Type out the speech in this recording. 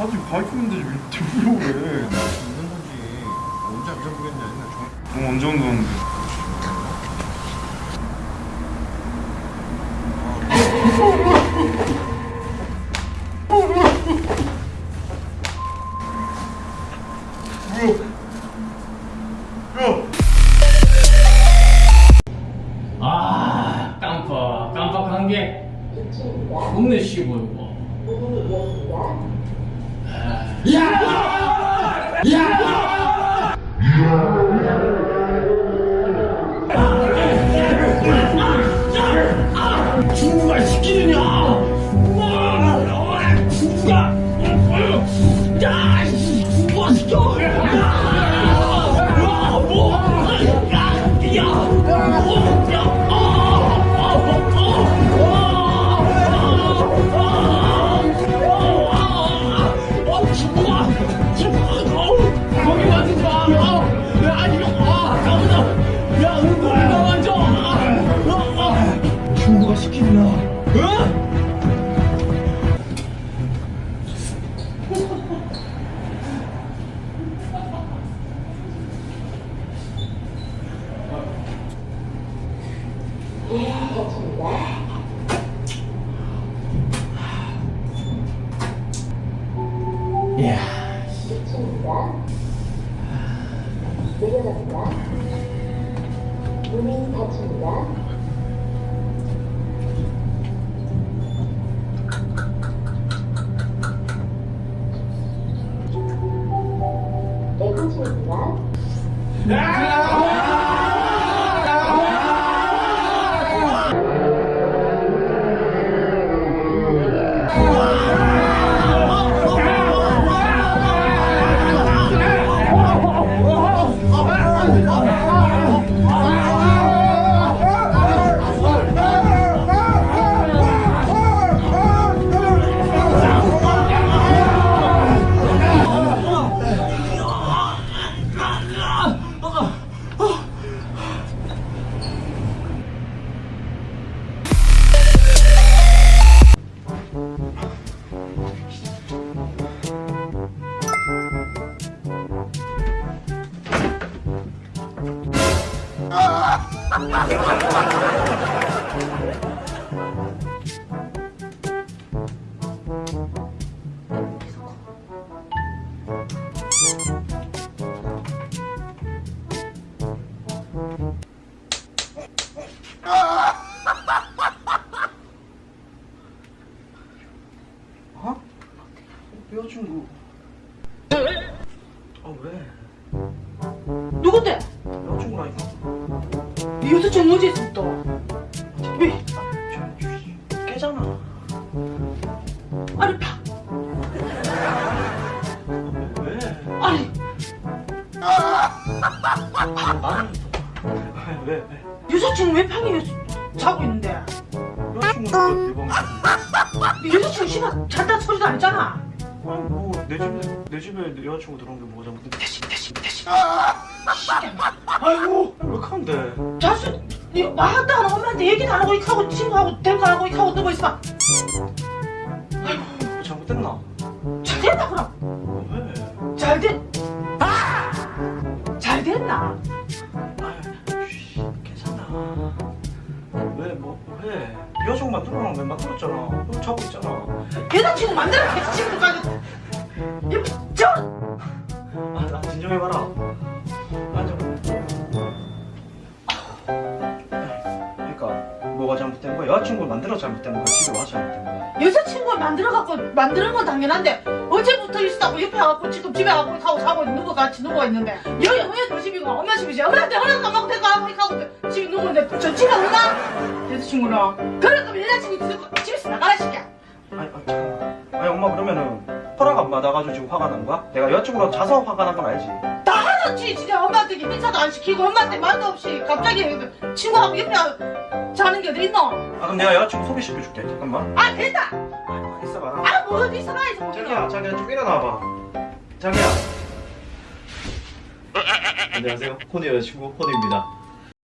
바지 가입하면 되지 왜 들으려고 그래 있는 건지 언제 안 잡으겠냐 옛날 저... 너 언제 운동하는데 겁내 쉬 보이고 중국아 시키느냐? 어? 야, 내려갑니다. 닫힙니다. 내부입니다 어? 여자친구 아 왜? 누군데? 뭐지 있어 또? 왜? 저 깨잖아 아니 파 왜? 아니 나는 왜? 왜? 여자친구 왜 방에 자고 있는데? 여자친구 씨발 잘다 소리도 안 했잖아 아니 뭐내 집에 내 집에 내 여자친구 들어온 게 뭐가 잘못된 대신 대신 대신 아이고 왜 그런데 자수 네 말도 안 하고 엄마한테 얘기도 안 하고 이렇게 하고 친구하고 대고 안 하고 이렇게 하고 누워 있어 뭐 잘못됐나? 잘 됐나 그럼? 아, 왜? 잘 됐... 잘 됐나? 쉬, 괜찮아 왜 뭐 왜? 여자친구 만들어랑 왜 만들었잖아 너 자고 있잖아 여자친구 만들어 여자친구까지 저 아, 나 진정해봐라. 그러니까 뭐가 잘못된 거야? 여자친구 만들어 잘못된 거야? 집에 와서 잘못된 거야? 여자친구가 만들어 갖고 만드는 건 당연한데 어제부터 있었다고 옆에 와갖고 지금 집에 와고 하고 자고 있는 거 같이 누워 있는데 여기 어머니 너 집이고 엄마 집이지 안 받고 데리고 와고 이렇게 하고 집에 있는데 저 집에 오나? 여자친구랑 그래 그럼 여자친구 집에- 집에서 나가라 시켜 아니, 아, 잠깐만. 아니, 엄마 그러면은 허락 안 받아가지고 지금 화가 난 거야? 내가 여자친구랑 자서 화가 난 건 알지? 다 하나치 진짜 엄마한테 인사도 안 시키고 엄마한테 말도 없이 갑자기 친구하고 옆에 자는 게 어디 있노? 아, 그럼 내가 여자친구 소개시켜줄게. 잠깐만. 아 됐다 아, 있어봐라. 아뭐 어디 있어 가야지 뭐 자기야, 자기야, 좀 일어나봐. 자기야. 안녕하세요. 코니 여자친구 코니입니다.